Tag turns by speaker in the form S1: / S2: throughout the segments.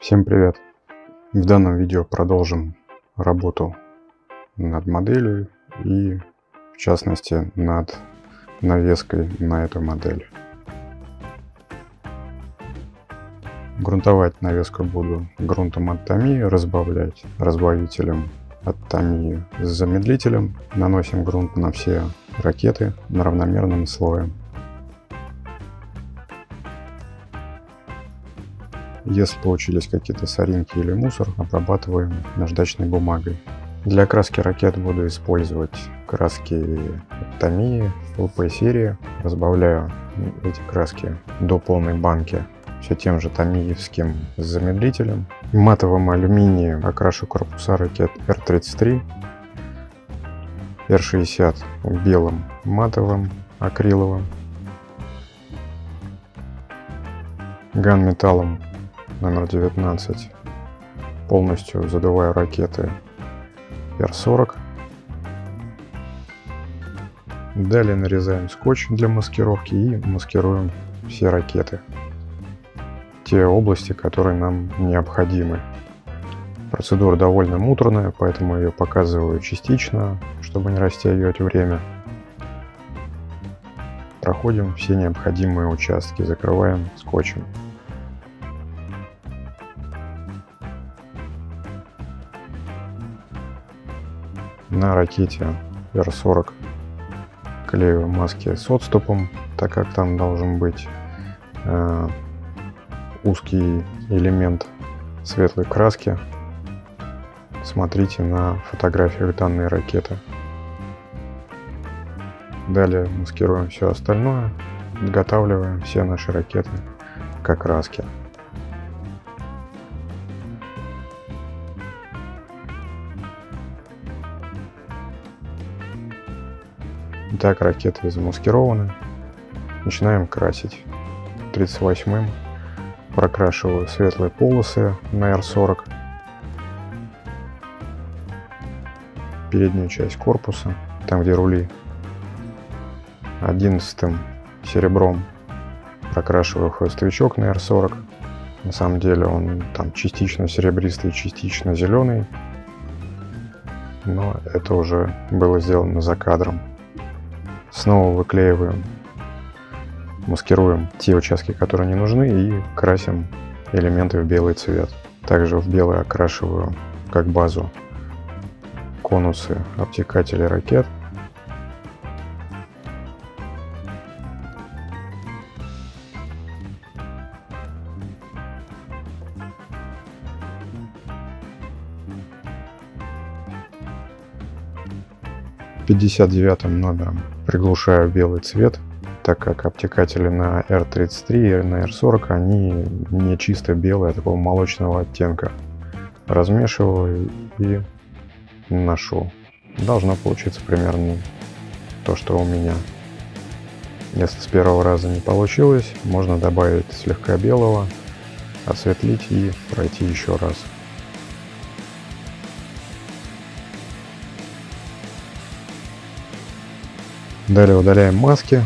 S1: Всем привет! В данном видео продолжим работу над моделью и в частности над навеской на эту модель. Грунтовать навеску буду грунтом от Томии, разбавлять разбавителем от Томии с замедлителем. Наносим грунт на все ракеты на равномерным слоем. Если получились какие-то соринки или мусор, обрабатываем наждачной бумагой. Для окраски ракет буду использовать краски Томии ЛП серии. Разбавляю эти краски до полной банки все тем же томиевским замедлителем. Матовым алюминием окрашу корпуса ракет Р-33, Р-60 белым матовым акриловым, ганметаллом номер 19 полностью задуваю ракеты Р-40. Далее нарезаем скотч для маскировки и маскируем все ракеты. Те области, которые нам необходимы. Процедура довольно муторная, поэтому ее показываю частично, чтобы не растягивать время. Проходим все необходимые участки, закрываем скотчем. На ракете R40 клею маски с отступом, так как там должен быть э, узкий элемент светлой краски. Смотрите на фотографиях данной ракеты. Далее маскируем все остальное, подготавливаем все наши ракеты к окраске. Итак, ракеты замаскированы. Начинаем красить. 38-м прокрашиваю светлые полосы на R40. Переднюю часть корпуса, там где рули. 11 серебром прокрашиваю хвостовичок на R40. На самом деле он там частично серебристый, частично зеленый. Но это уже было сделано за кадром. Снова выклеиваем, маскируем те участки, которые не нужны и красим элементы в белый цвет. Также в белый окрашиваю как базу конусы обтекателей ракет – 59 номером приглушаю белый цвет, так как обтекатели на R33 и на R40 они не чисто белые, а такого молочного оттенка. Размешиваю и наношу. Должно получиться примерно то, что у меня. Если с первого раза не получилось, можно добавить слегка белого, осветлить и пройти еще раз. Далее удаляем маски,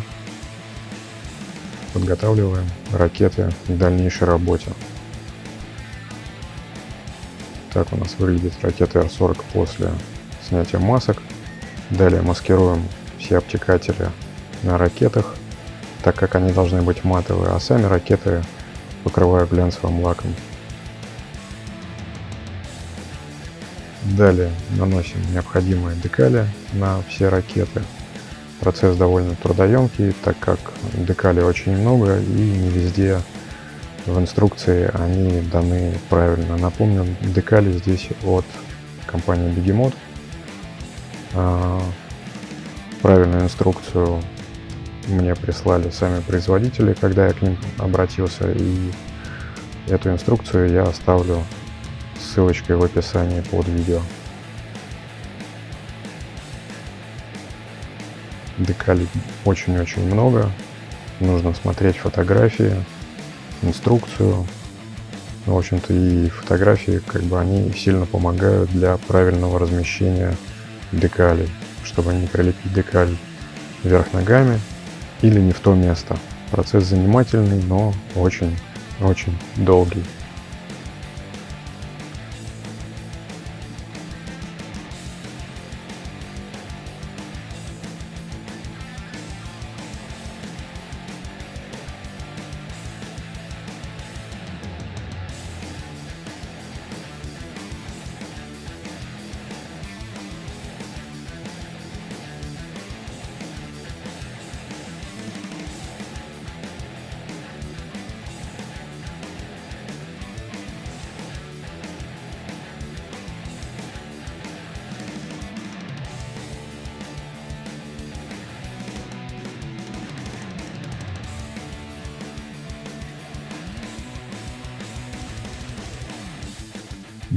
S1: подготавливаем ракеты к дальнейшей работе. Так у нас выглядит ракета Р-40 после снятия масок. Далее маскируем все обтекатели на ракетах, так как они должны быть матовые, а сами ракеты покрываю глянцевым лаком. Далее наносим необходимые декали на все ракеты. Процесс довольно трудоемкий, так как декали очень много и не везде в инструкции они даны правильно. Напомню, декали здесь от компании Begemot. А, правильную инструкцию мне прислали сами производители, когда я к ним обратился. И эту инструкцию я оставлю ссылочкой в описании под видео. Декалей очень-очень много. Нужно смотреть фотографии, инструкцию. В общем-то и фотографии, как бы они сильно помогают для правильного размещения декалей, чтобы не прилепить декаль вверх ногами или не в то место. Процесс занимательный, но очень-очень долгий.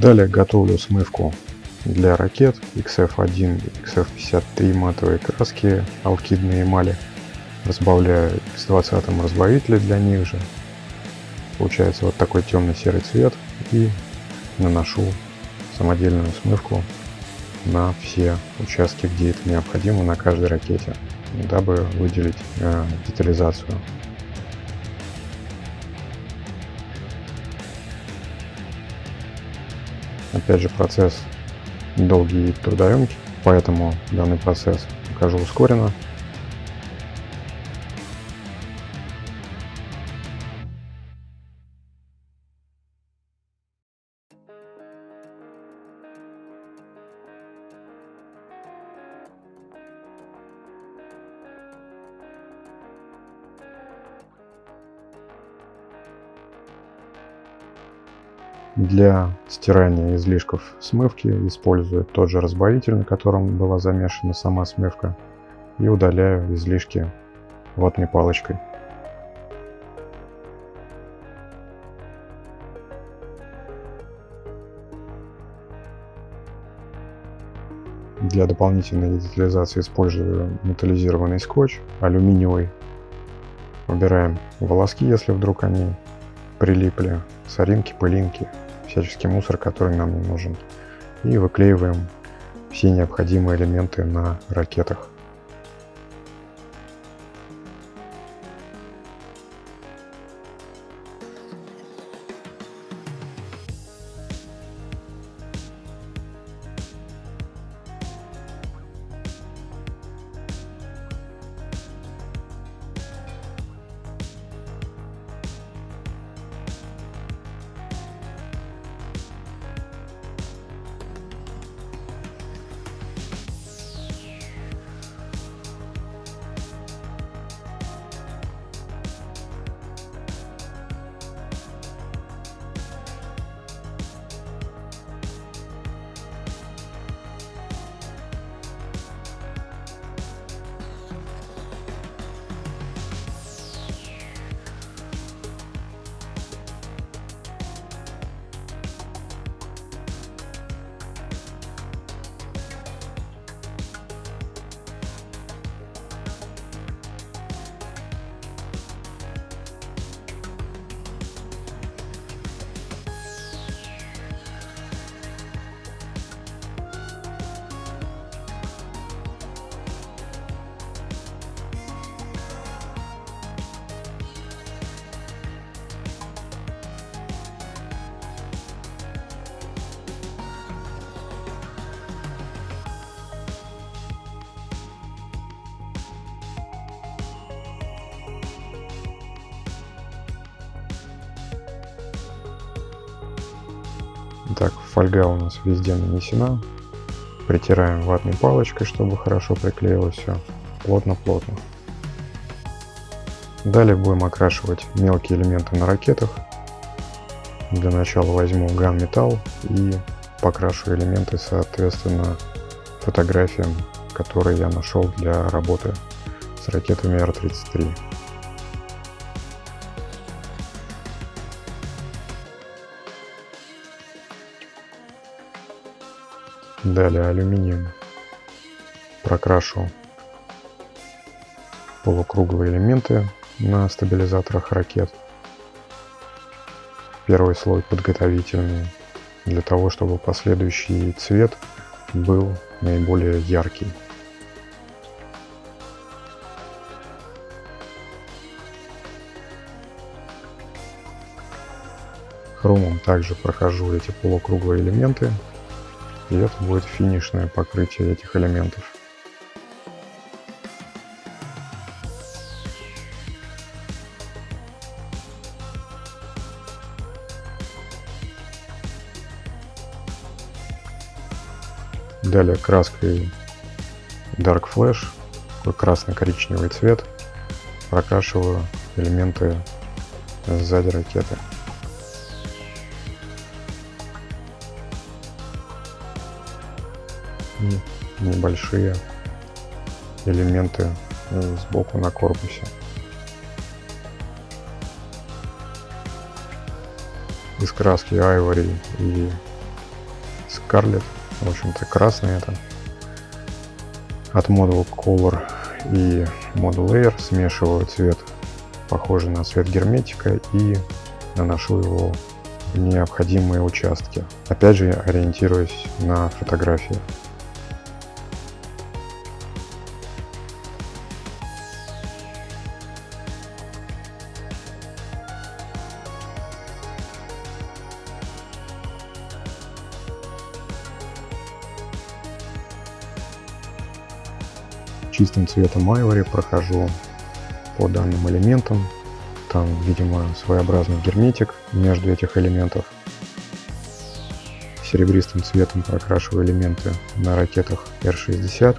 S1: Далее готовлю смывку для ракет XF1 и XF53 матовые краски алкидные эмали. Разбавляю X20 разбавителем для них же. Получается вот такой темный серый цвет и наношу самодельную смывку на все участки, где это необходимо на каждой ракете, дабы выделить э, детализацию. Опять же процесс долгий и трудоемкий, поэтому данный процесс покажу ускоренно. Для стирания излишков смывки использую тот же разбавитель, на котором была замешана сама смывка, и удаляю излишки ватной палочкой. Для дополнительной детализации использую металлизированный скотч, алюминиевый. Убираем волоски, если вдруг они прилипли, соринки, пылинки всяческий мусор, который нам не нужен. И выклеиваем все необходимые элементы на ракетах. Так, фольга у нас везде нанесена. Притираем ватной палочкой, чтобы хорошо приклеилось все. Плотно-плотно. Далее будем окрашивать мелкие элементы на ракетах. Для начала возьму ган металл и покрашу элементы соответственно фотографиям, которые я нашел для работы с ракетами Р-33. Далее алюминием прокрашу полукруглые элементы на стабилизаторах ракет. Первый слой подготовительный для того, чтобы последующий цвет был наиболее яркий. Хромом также прохожу эти полукруглые элементы и это будет финишное покрытие этих элементов. Далее краской Dark Flash, такой красно-коричневый цвет, прокрашиваю элементы сзади ракеты. Небольшие элементы э, сбоку на корпусе. Из краски Ivory и Scarlet. В общем-то, красный это. От Model Color и Model Air смешиваю цвет, похожий на цвет герметика, и наношу его в необходимые участки. Опять же, ориентируясь на фотографии. Чистым цветом Ivory прохожу по данным элементам. Там, видимо, своеобразный герметик между этих элементов. Серебристым цветом прокрашиваю элементы на ракетах R60.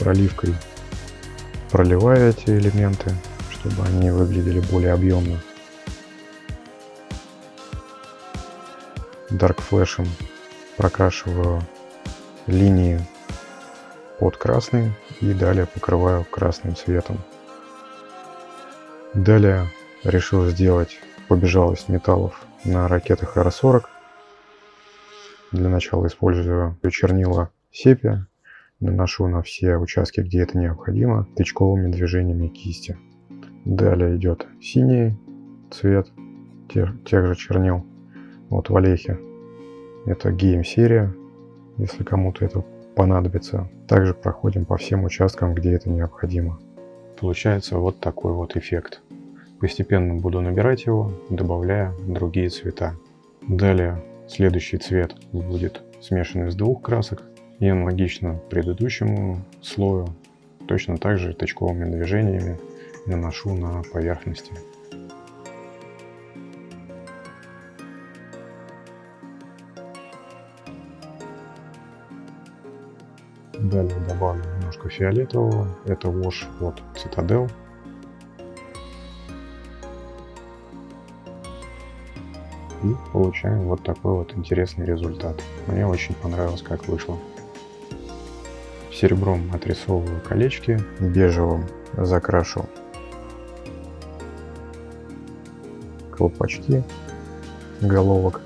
S1: Проливкой проливаю эти элементы, чтобы они выглядели более объемно. Dark Flash прокрашиваю линии под красный и далее покрываю красным цветом. Далее решил сделать побежалость металлов на ракетах R40. Для начала использую чернила сепия, наношу на все участки, где это необходимо, тычковыми движениями кисти. Далее идет синий цвет тех, тех же чернил вот в Олехе. Это гейм-серия, если кому-то это понадобится. Также проходим по всем участкам, где это необходимо. Получается вот такой вот эффект. Постепенно буду набирать его, добавляя другие цвета. Далее следующий цвет будет смешан из двух красок и аналогично предыдущему слою точно так же точковыми движениями наношу на поверхности. Далее добавлю немножко фиолетового. Это wash от Citadel. И получаем вот такой вот интересный результат. Мне очень понравилось, как вышло. Серебром отрисовываю колечки, бежевым закрашу колпачки головок.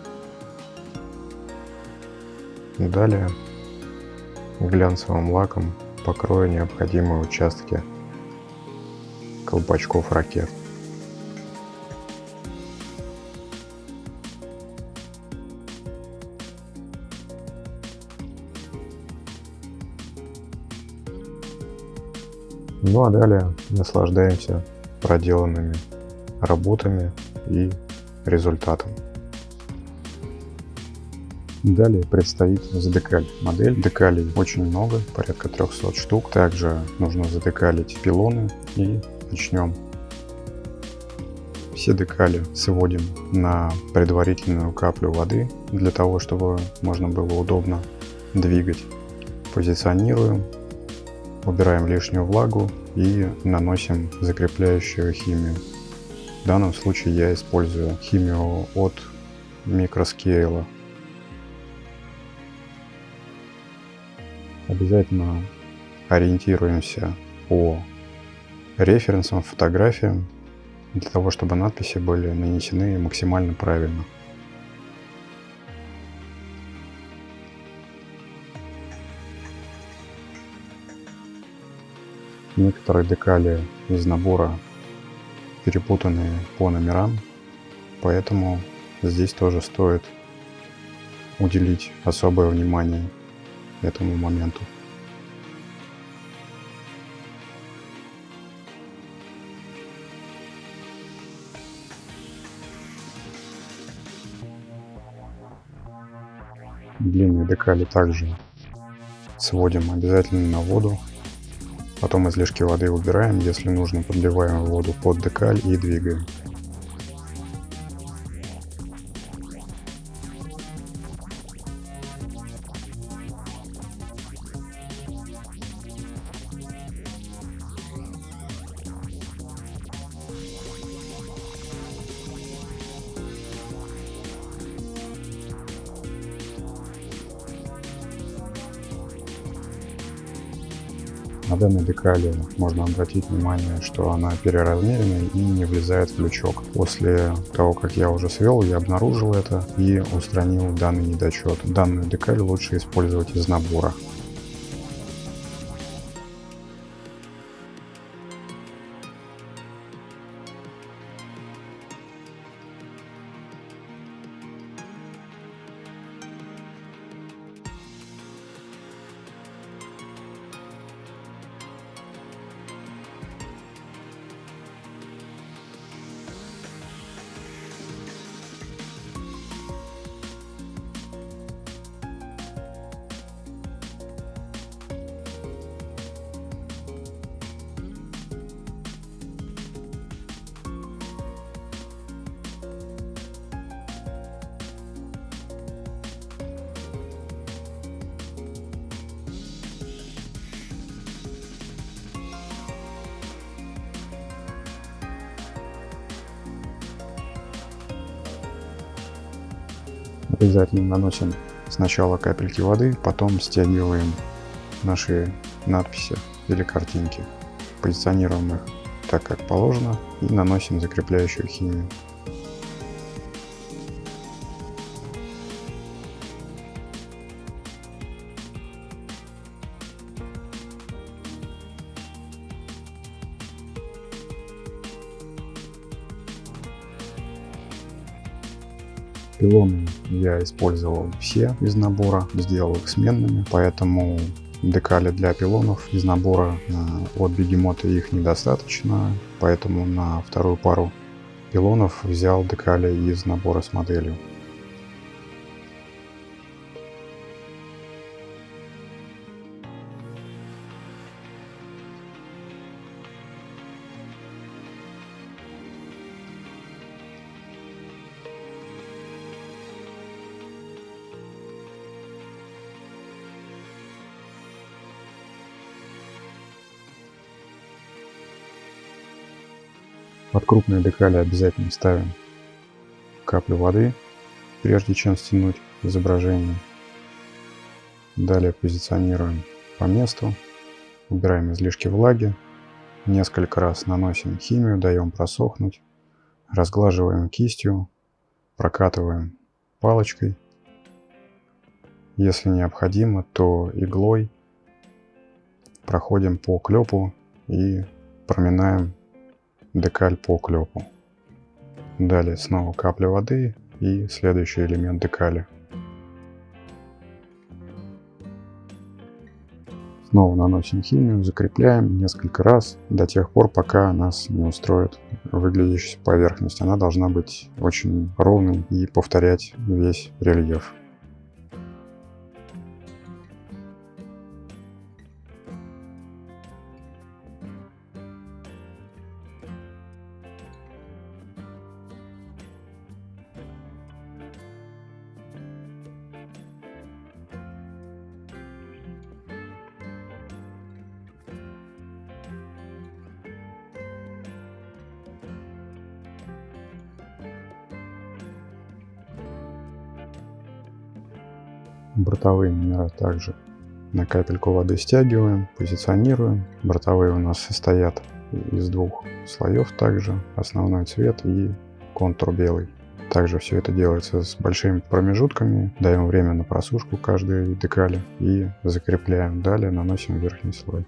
S1: Далее глянцевым лаком покрою необходимые участки колпачков ракет. Ну а далее наслаждаемся проделанными работами и результатом. Далее предстоит задекаль модель. Декалей очень много, порядка 300 штук. Также нужно задекалить пилоны и начнем. Все декали сводим на предварительную каплю воды, для того, чтобы можно было удобно двигать. Позиционируем, убираем лишнюю влагу и наносим закрепляющую химию. В данном случае я использую химию от микроскейла обязательно ориентируемся по референсам, фотографиям, для того, чтобы надписи были нанесены максимально правильно. Некоторые декали из набора перепутаны по номерам, поэтому здесь тоже стоит уделить особое внимание этому моменту. Длинные декали также сводим обязательно на воду. Потом излишки воды убираем, если нужно подливаем воду под декаль и двигаем. Данной декали можно обратить внимание, что она переразмерена и не влезает в лючок. После того, как я уже свел, я обнаружил это и устранил данный недочет. Данную декаль лучше использовать из набора. Обязательно наносим сначала капельки воды, потом стягиваем наши надписи или картинки. Позиционируем их так, как положено и наносим закрепляющую химию. Пилоны я использовал все из набора, сделал их сменными, поэтому декали для пилонов из набора э, от бегемота их недостаточно, поэтому на вторую пару пилонов взял декали из набора с моделью. Под крупные декали обязательно ставим каплю воды, прежде чем стянуть изображение. Далее позиционируем по месту, убираем излишки влаги, несколько раз наносим химию, даем просохнуть, разглаживаем кистью, прокатываем палочкой. Если необходимо, то иглой проходим по клепу и проминаем декаль по клепу. Далее снова капля воды и следующий элемент декали. Снова наносим химию, закрепляем несколько раз до тех пор, пока нас не устроит выглядящая поверхность. Она должна быть очень ровной и повторять весь рельеф. Бортовые номера также на капельку воды стягиваем, позиционируем. Бортовые у нас состоят из двух слоев также, основной цвет и контур белый. Также все это делается с большими промежутками, даем время на просушку каждой декали и закрепляем. Далее наносим верхний слой.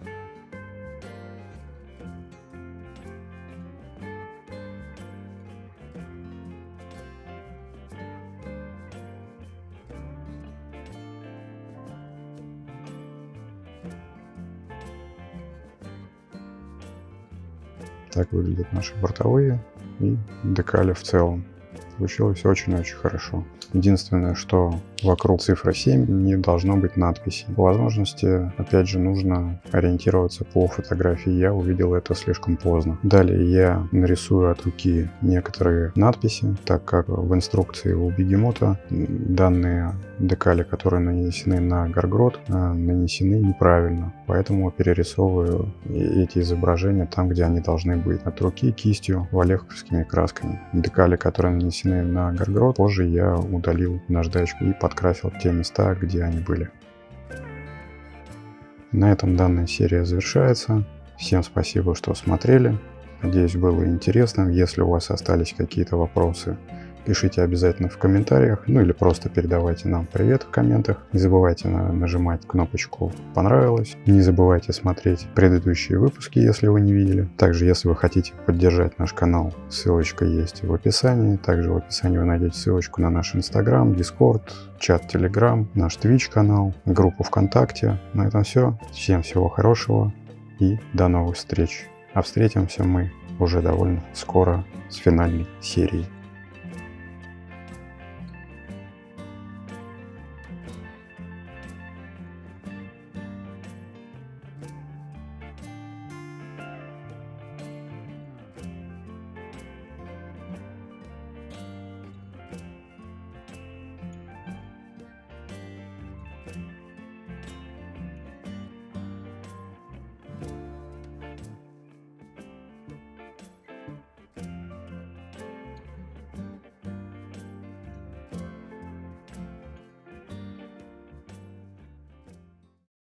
S1: Так выглядят наши бортовые и декали в целом. Получилось очень-очень хорошо. Единственное, что вокруг цифры 7 не должно быть надписи. По возможности, опять же, нужно ориентироваться по фотографии. Я увидел это слишком поздно. Далее я нарисую от руки некоторые надписи, так как в инструкции у бегемота данные декали, которые нанесены на горгрот, э, нанесены неправильно. Поэтому перерисовываю эти изображения там, где они должны быть. От руки кистью валеховскими красками. Декали, которые нанесены на горгрот, позже я удалил наждачку и подкрасил те места, где они были. На этом данная серия завершается. Всем спасибо, что смотрели. Надеюсь, было интересно. Если у вас остались какие-то вопросы, пишите обязательно в комментариях, ну или просто передавайте нам привет в комментах. Не забывайте на нажимать кнопочку «Понравилось». Не забывайте смотреть предыдущие выпуски, если вы не видели. Также, если вы хотите поддержать наш канал, ссылочка есть в описании. Также в описании вы найдете ссылочку на наш Инстаграм, Дискорд, чат Телеграм, наш Twitch канал, группу ВКонтакте. На этом все. Всем всего хорошего и до новых встреч. А встретимся мы уже довольно скоро с финальной серией.